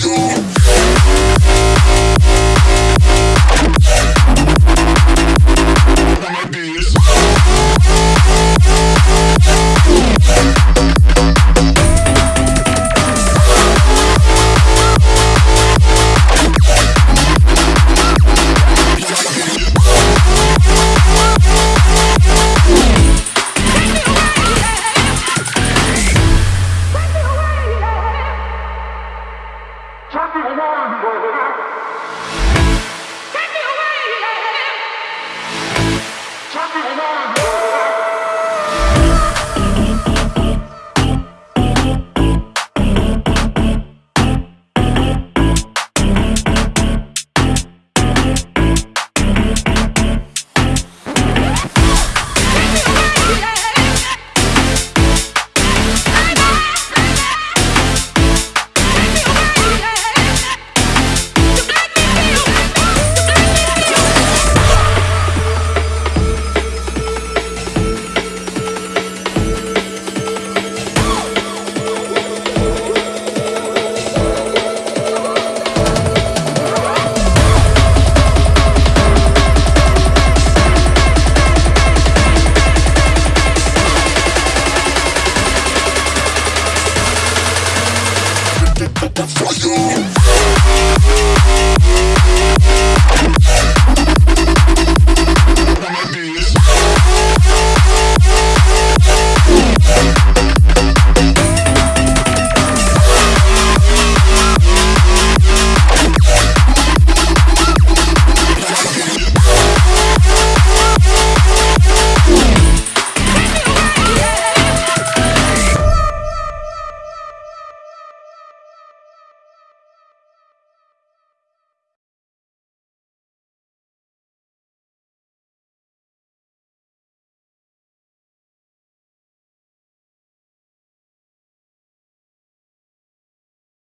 do. Taiwan. for you.